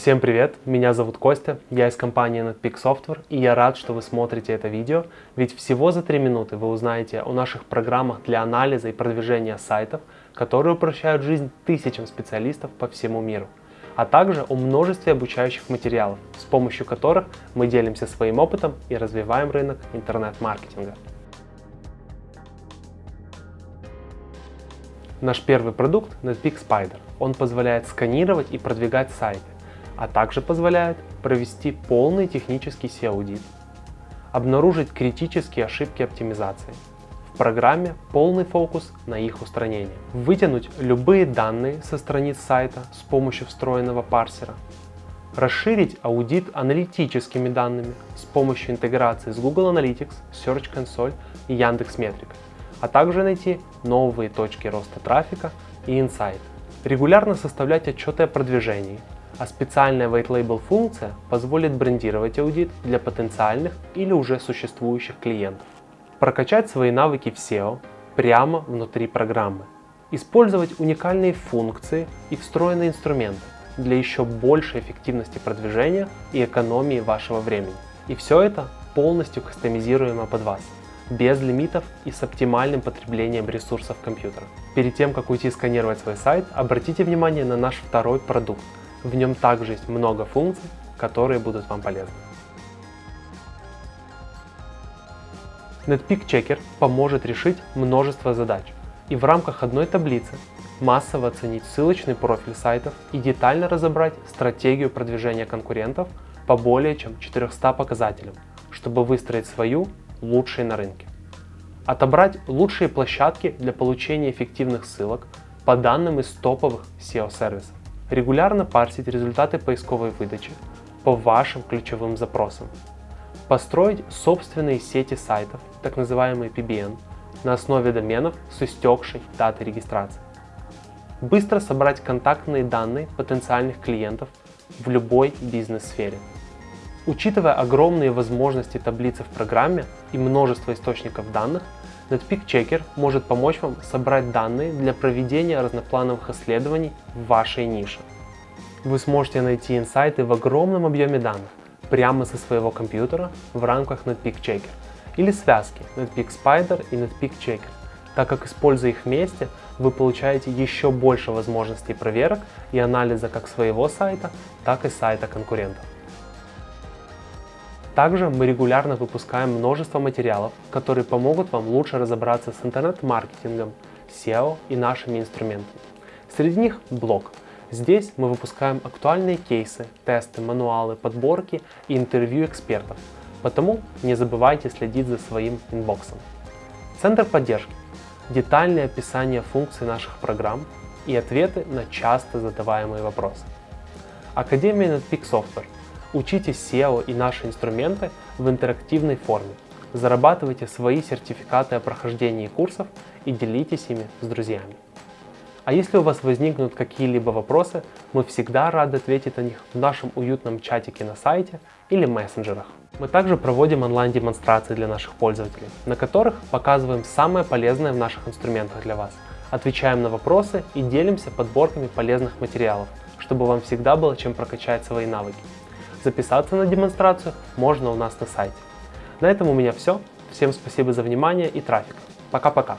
Всем привет, меня зовут Костя, я из компании NetPeak Software и я рад, что вы смотрите это видео, ведь всего за 3 минуты вы узнаете о наших программах для анализа и продвижения сайтов, которые упрощают жизнь тысячам специалистов по всему миру, а также о множестве обучающих материалов, с помощью которых мы делимся своим опытом и развиваем рынок интернет-маркетинга. Наш первый продукт NetPeak Spider. Он позволяет сканировать и продвигать сайты, а также позволяет провести полный технический SEO-аудит, обнаружить критические ошибки оптимизации. В программе полный фокус на их устранение. Вытянуть любые данные со страниц сайта с помощью встроенного парсера. Расширить аудит аналитическими данными с помощью интеграции с Google Analytics, Search Console и Яндекс.Метрика, а также найти новые точки роста трафика и инсайты. Регулярно составлять отчеты о продвижении, а специальная White Label функция позволит брендировать аудит для потенциальных или уже существующих клиентов. Прокачать свои навыки в SEO прямо внутри программы. Использовать уникальные функции и встроенные инструменты для еще большей эффективности продвижения и экономии вашего времени. И все это полностью кастомизируемо под вас, без лимитов и с оптимальным потреблением ресурсов компьютера. Перед тем, как уйти сканировать свой сайт, обратите внимание на наш второй продукт в нем также есть много функций, которые будут вам полезны. NetPeak Checker поможет решить множество задач и в рамках одной таблицы массово оценить ссылочный профиль сайтов и детально разобрать стратегию продвижения конкурентов по более чем 400 показателям, чтобы выстроить свою лучшей на рынке. Отобрать лучшие площадки для получения эффективных ссылок по данным из топовых SEO-сервисов регулярно парсить результаты поисковой выдачи по вашим ключевым запросам, построить собственные сети сайтов, так называемые PBN, на основе доменов с истекшей датой регистрации, быстро собрать контактные данные потенциальных клиентов в любой бизнес-сфере. Учитывая огромные возможности таблицы в программе и множество источников данных, NetPeak Checker может помочь вам собрать данные для проведения разноплановых исследований в вашей нише. Вы сможете найти инсайты в огромном объеме данных прямо со своего компьютера в рамках NetPeak Checker или связки NetPeak Spider и NetPeak Checker, так как используя их вместе, вы получаете еще больше возможностей проверок и анализа как своего сайта, так и сайта конкурентов. Также мы регулярно выпускаем множество материалов, которые помогут вам лучше разобраться с интернет-маркетингом, SEO и нашими инструментами. Среди них блог. Здесь мы выпускаем актуальные кейсы, тесты, мануалы, подборки и интервью экспертов, потому не забывайте следить за своим инбоксом. Центр поддержки. Детальное описание функций наших программ и ответы на часто задаваемые вопросы. Академия NetPeak Software Учите SEO и наши инструменты в интерактивной форме. Зарабатывайте свои сертификаты о прохождении курсов и делитесь ими с друзьями. А если у вас возникнут какие-либо вопросы, мы всегда рады ответить на них в нашем уютном чатике на сайте или мессенджерах. Мы также проводим онлайн-демонстрации для наших пользователей, на которых показываем самое полезное в наших инструментах для вас, отвечаем на вопросы и делимся подборками полезных материалов, чтобы вам всегда было чем прокачать свои навыки. Записаться на демонстрацию можно у нас на сайте. На этом у меня все. Всем спасибо за внимание и трафик. Пока-пока.